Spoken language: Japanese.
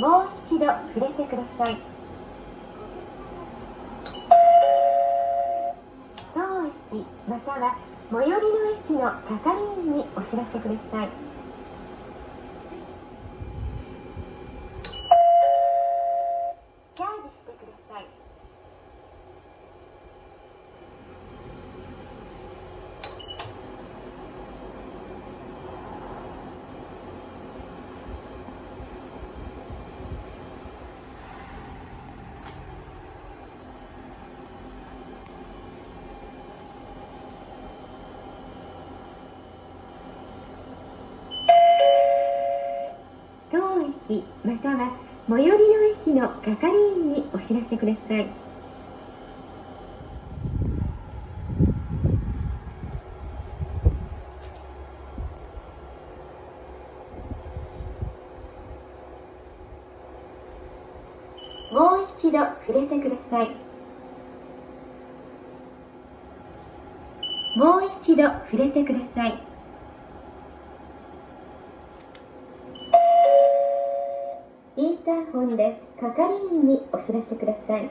もう一度触れてください。当駅または最寄りの駅の係員にお知らせください。チャージしてください当駅または最寄りの駅の係員にお知らせください。もう一度触れてください。もう一度触れてください。インターホンで係員にお知らせください。